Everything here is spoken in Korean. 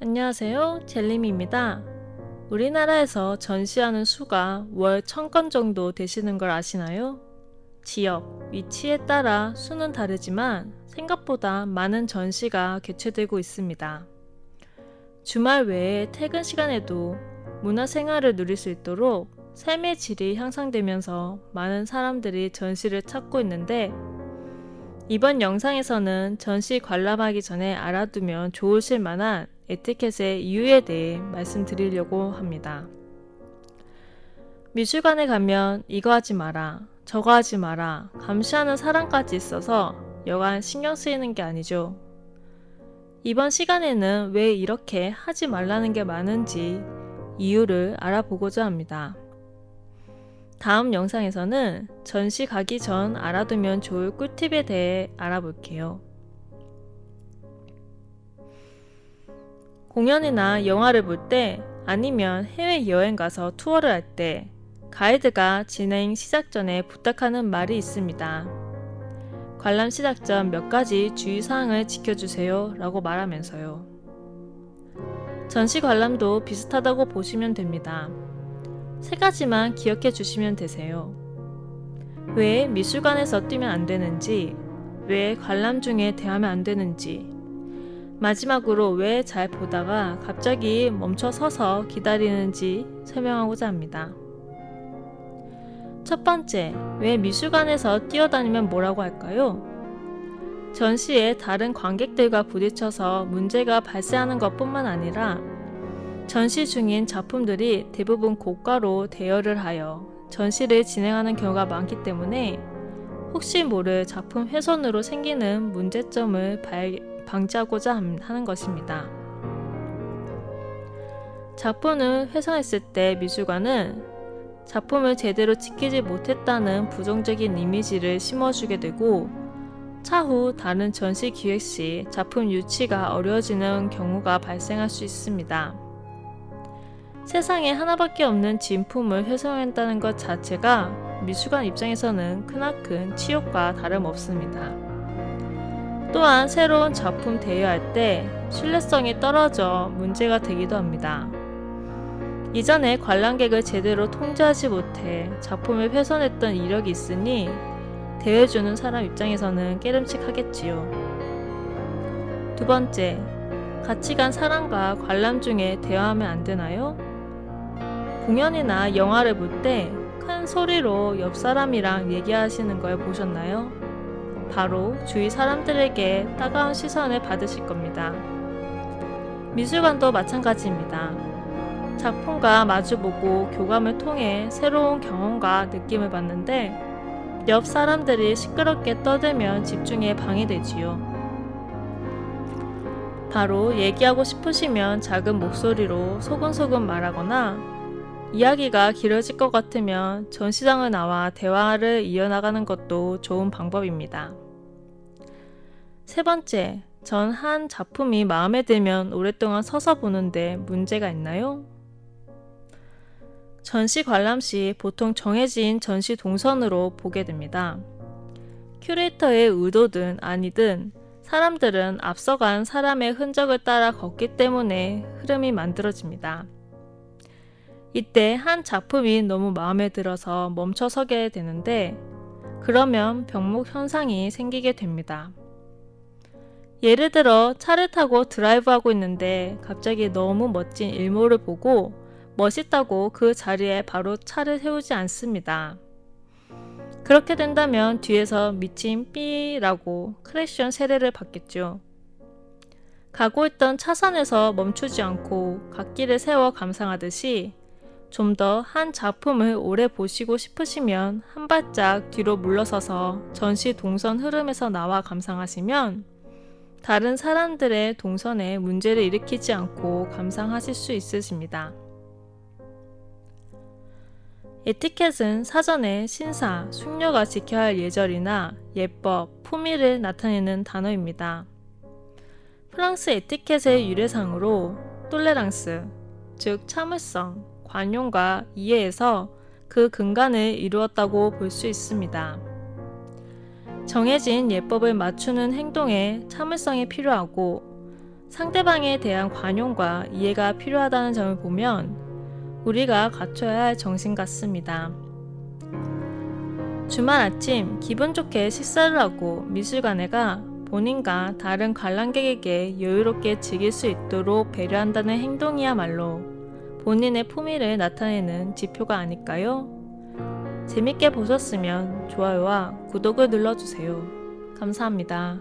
안녕하세요. 젤림입니다. 우리나라에서 전시하는 수가 월 1000건 정도 되시는 걸 아시나요? 지역, 위치에 따라 수는 다르지만 생각보다 많은 전시가 개최되고 있습니다. 주말 외에 퇴근 시간에도 문화생활을 누릴 수 있도록 삶의 질이 향상되면서 많은 사람들이 전시를 찾고 있는데 이번 영상에서는 전시 관람하기 전에 알아두면 좋으실 만한 에티켓의 이유에 대해 말씀드리려고 합니다. 미술관에 가면 이거 하지 마라, 저거 하지 마라, 감시하는 사람까지 있어서 여간 신경 쓰이는 게 아니죠. 이번 시간에는 왜 이렇게 하지 말라는 게 많은지 이유를 알아보고자 합니다. 다음 영상에서는 전시 가기 전 알아두면 좋을 꿀팁에 대해 알아볼게요. 공연이나 영화를 볼 때 아니면 해외여행 가서 투어를 할 때 가이드가 진행 시작 전에 부탁하는 말이 있습니다. 관람 시작 전 몇 가지 주의사항을 지켜주세요 라고 말하면서요. 전시 관람도 비슷하다고 보시면 됩니다. 세 가지만 기억해 주시면 되세요. 왜 미술관에서 뛰면 안 되는지, 왜 관람 중에 대하면 안 되는지, 마지막으로 왜 잘 보다가 갑자기 멈춰 서서 기다리는지 설명하고자 합니다. 첫 번째, 왜 미술관에서 뛰어다니면 뭐라고 할까요? 전시에 다른 관객들과 부딪혀서 문제가 발생하는 것 뿐만 아니라 전시 중인 작품들이 대부분 고가로 대여를 하여 전시를 진행하는 경우가 많기 때문에 혹시 모를 작품 훼손으로 생기는 문제점을 방지하고자 하는 것입니다. 작품을 훼손했을 때 미술관은 작품을 제대로 지키지 못했다는 부정적인 이미지를 심어주게 되고 차후 다른 전시 기획 시 작품 유치가 어려워지는 경우가 발생할 수 있습니다. 세상에 하나밖에 없는 진품을 훼손한다는 것 자체가 미술관 입장에서는 크나큰 치욕과 다름없습니다. 또한 새로운 작품 대여할 때 신뢰성이 떨어져 문제가 되기도 합니다. 이전에 관람객을 제대로 통제하지 못해 작품을 훼손했던 이력이 있으니 대여해주는 사람 입장에서는 깨름칙하겠지요. 두 번째, 같이 간 사람과 관람 중에 대화하면 안 되나요? 공연이나 영화를 볼 때 큰 소리로 옆 사람이랑 얘기하시는 걸 보셨나요? 바로 주위 사람들에게 따가운 시선을 받으실 겁니다. 미술관도 마찬가지입니다. 작품과 마주보고 교감을 통해 새로운 경험과 느낌을 받는데 옆 사람들이 시끄럽게 떠들면 집중에 방해되지요. 바로 얘기하고 싶으시면 작은 목소리로 소근소근 말하거나 이야기가 길어질 것 같으면 전시장을 나와 대화를 이어나가는 것도 좋은 방법입니다. 세 번째, 전 한 작품이 마음에 들면 오랫동안 서서 보는데 문제가 있나요? 전시 관람 시 보통 정해진 전시 동선으로 보게 됩니다. 큐레이터의 의도든 아니든 사람들은 앞서간 사람의 흔적을 따라 걷기 때문에 흐름이 만들어집니다. 이때 한 작품이 너무 마음에 들어서 멈춰 서게 되는데 그러면 병목 현상이 생기게 됩니다. 예를 들어 차를 타고 드라이브하고 있는데 갑자기 너무 멋진 일몰을 보고 멋있다고 그 자리에 바로 차를 세우지 않습니다. 그렇게 된다면 뒤에서 미친 삐라고 크래션 세례를 받겠죠. 가고 있던 차선에서 멈추지 않고 갓길을 세워 감상하듯이 좀 더 한 작품을 오래 보시고 싶으시면 한 발짝 뒤로 물러서서 전시 동선 흐름에서 나와 감상하시면 다른 사람들의 동선에 문제를 일으키지 않고 감상하실 수 있으십니다. 에티켓은 사전에 신사, 숙녀가 지켜야 할 예절이나 예법, 품위를 나타내는 단어입니다. 프랑스 에티켓의 유래상으로 똘레랑스, 즉 참을성, 관용과 이해에서 그 근간을 이루었다고 볼 수 있습니다. 정해진 예법을 맞추는 행동에 참을성이 필요하고 상대방에 대한 관용과 이해가 필요하다는 점을 보면 우리가 갖춰야 할 정신 같습니다. 주말 아침 기분 좋게 식사를 하고 미술관에 가 본인과 다른 관람객에게 여유롭게 즐길 수 있도록 배려한다는 행동이야말로 본인의 품위를 나타내는 지표가 아닐까요? 재밌게 보셨으면 좋아요와 구독을 눌러주세요. 감사합니다.